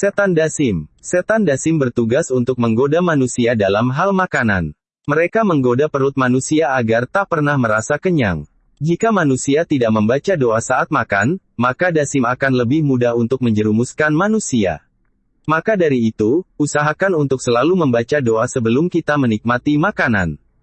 Setan Dasim Setan Dasim bertugas untuk menggoda manusia dalam hal makanan. Mereka menggoda perut manusia agar tak pernah merasa kenyang. Jika manusia tidak membaca doa saat makan, maka Dasim akan lebih mudah untuk menjerumuskan manusia. Maka dari itu, usahakan untuk selalu membaca doa sebelum kita menikmati makanan.